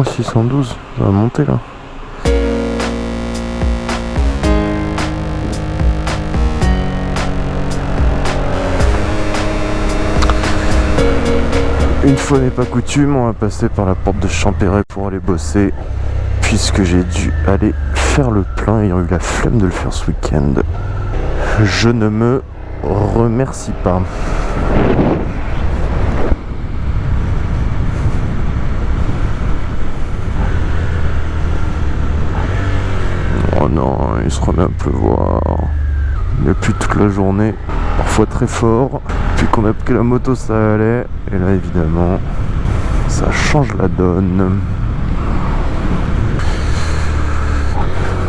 Oh 612, ça va monter là. Une fois n'est pas coutume, on va passer par la porte de Champéret pour aller bosser puisque j'ai dû aller faire le plein ayant eu la flemme de le faire ce week-end. Je ne me remercie pas. Non, il se remet à pleuvoir. Il a toute la journée, parfois très fort. Puis qu'on a pris la moto, ça allait. Et là, évidemment, ça change la donne.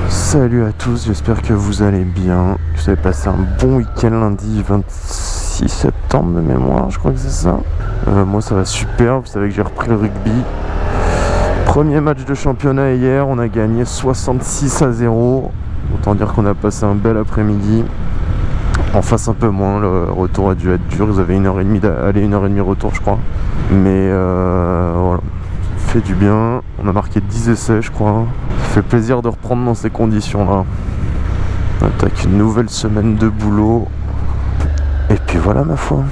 Salut à tous, j'espère que vous allez bien. Vous avez passé un bon week-end lundi 26 septembre de mémoire, je crois que c'est ça. Euh, moi, ça va super. Vous savez que j'ai repris le rugby. Premier match de championnat hier, on a gagné 66 à 0. Autant dire qu'on a passé un bel après-midi. En face un peu moins, le retour a dû être dur. Ils avaient une heure et demie d'aller, une heure et demie retour, je crois. Mais euh, voilà, fait du bien. On a marqué 10 essais, je crois. Fait plaisir de reprendre dans ces conditions-là. On attaque une nouvelle semaine de boulot. Et puis voilà, ma foi.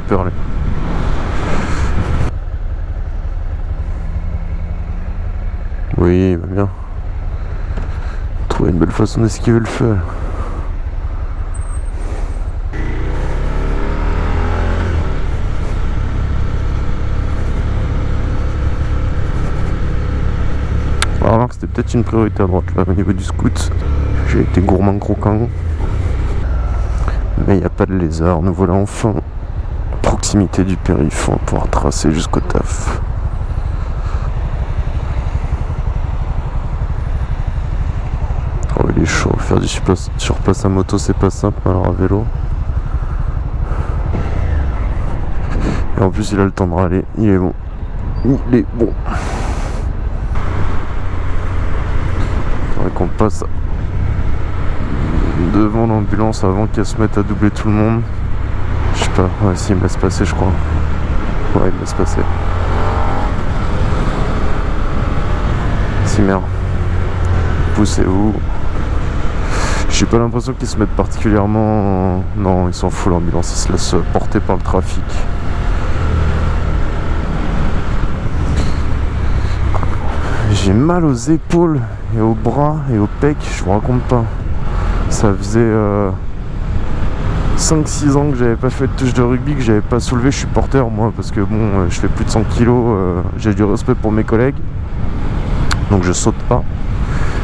Peur, là. Oui, bien. Trouver une belle façon d'esquiver le feu. Alors, remarque, c'était peut-être une priorité à droite au niveau du scout. J'ai été gourmand croquant. Mais il n'y a pas de lézard. Nous voilà enfin proximité du périph'. On va pouvoir tracer jusqu'au taf. Oh, il est chaud. Faire du surplace, surplace à moto, c'est pas simple, alors à vélo. Et en plus, il a le temps de râler. Il est bon. Il est bon. Faudrait qu'on passe devant l'ambulance avant qu'elle se mette à doubler tout le monde. Ouais, si, il me laisse passer, je crois. Ouais, il me laisse passer. Si, merde. Poussez où? J'ai pas l'impression qu'ils se mettent particulièrement... Non, ils s'en foutent l'ambulance, ils se laissent porter par le trafic. J'ai mal aux épaules et aux bras et aux pecs, je vous raconte pas. Ça faisait 5-6 ans que j'avais pas fait de touche de rugby, que j'avais pas soulevé, je suis porteur moi parce que bon, euh, je fais plus de 100 kilos, euh, j'ai du respect pour mes collègues. Donc je saute pas.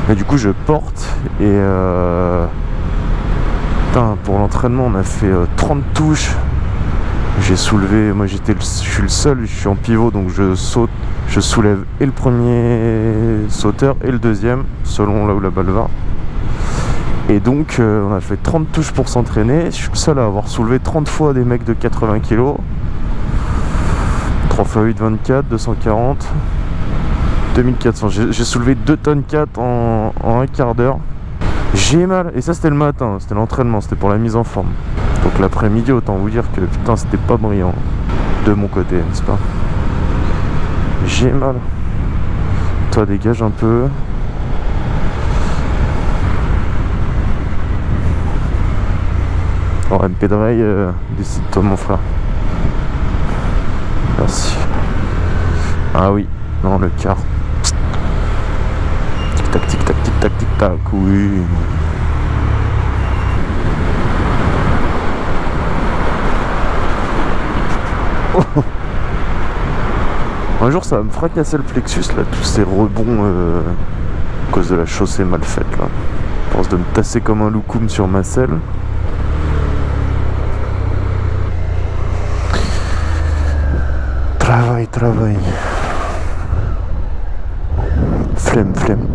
Mais du coup je porte et euh... Putain, pour l'entraînement on a fait 30 touches. J'ai soulevé, moi j'étais, je suis le seul, je suis en pivot donc je saute, je soulève et le premier sauteur et le deuxième selon là où la balle va. Et donc euh, on a fait 30 touches pour s'entraîner. Je suis le seul à avoir soulevé 30 fois des mecs de 80 kg. 3 x 8, 24, 240. 2400. J'ai soulevé 2 tonnes 4 en, en un quart d'heure. J'ai mal. Et ça, c'était le matin. C'était l'entraînement. C'était pour la mise en forme. Donc l'après-midi, autant vous dire que putain, c'était pas brillant. De mon côté, n'est-ce pas? J'ai mal. Toi, dégage un peu. Oh, MP Drive, euh, décide-toi, mon frère. Merci. Ah oui, non, le quart. Tic-tac, tic-tac, tic-tac, tic-tac, oui. Oh. Un jour, ça va me fracasser le plexus, là, tous ces rebonds euh, à cause de la chaussée mal faite, là. Je pense de me tasser comme un loukoum sur ma selle. Travail. Flemme, flemme.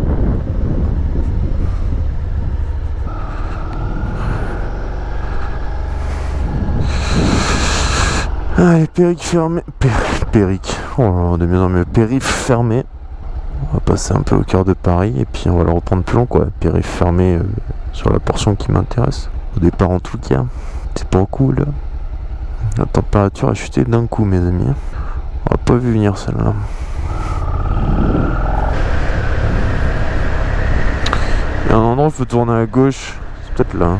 Allez, péric fermé. Pér péric. Oh, de mieux en mieux. Périph fermé. On va passer un peu au cœur de Paris et puis on va le reprendre plus long quoi. Périph fermé euh, sur la portion qui m'intéresse. Au départ en tout cas. C'est pas cool. La température a chuté d'un coup, mes amis. On a pas vu venir celle-là. Il y a un endroit où il faut tourner à gauche. C'est peut-être là.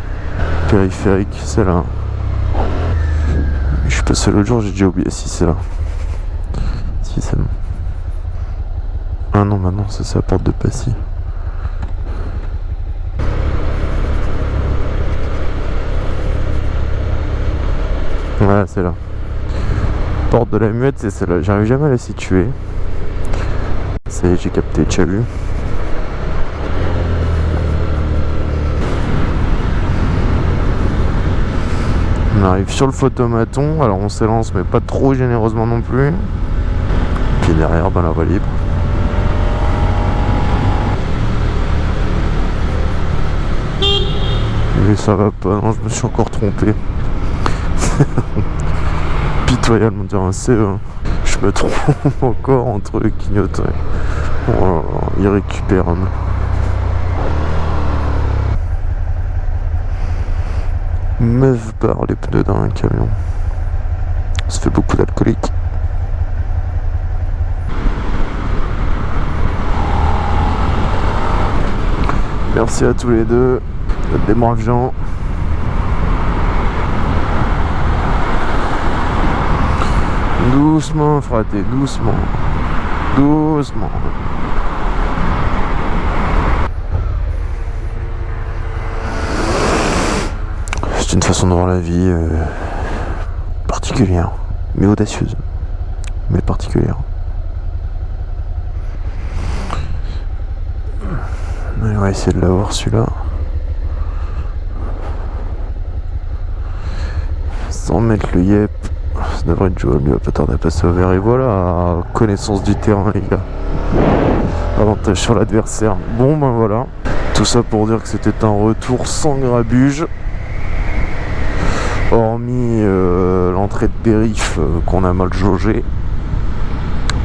Périphérique, c'est là. Je suis passé l'autre jour, j'ai déjà oublié. Si, c'est là. Si, c'est bon. Ah non, maintenant, ça c'est la porte de Passy. Voilà, c'est là. Porte de la muette, c'est celle-là. J'arrive jamais à la situer. C'est j'ai capté, tu as vu? On arrive sur le photomaton, alors on s'élance mais pas trop généreusement non plus. Puis derrière, ben la voie libre. Mais ça va pas, non, je me suis encore trompé. Pitoyable, on dirait un CE. Je me trompe encore entre le clignotant. Oh là, irrécupérable. Meuf barre les pneus d'un camion. Ça fait beaucoup d'alcoolique. Merci à tous les deux. Des braves Doucement, fraté, doucement. Doucement. C'est une façon de voir la vie euh, particulière, mais audacieuse, mais particulière. On va essayer de l'avoir celui-là. Sans mettre le yep. Être jouable, il va pas tarder à passer au vert. Et voilà, connaissance du terrain les gars. Avantage sur l'adversaire. Bon ben voilà. Tout ça pour dire que c'était un retour sans grabuge. Hormis euh, l'entrée de périph' euh, qu'on a mal jaugé.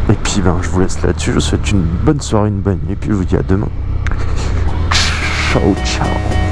Et puis ben je vous laisse là-dessus. Je vous souhaite une bonne soirée, une bonne nuit. Et puis je vous dis à demain. Ciao ciao